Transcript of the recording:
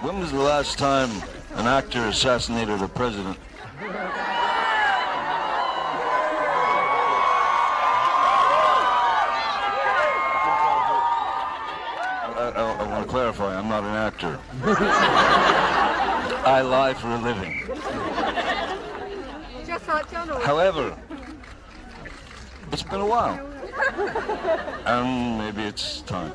When was the last time an actor assassinated a president? I, I, I want to clarify, I'm not an actor. I lie for a living. However, it's been a while. And maybe it's time.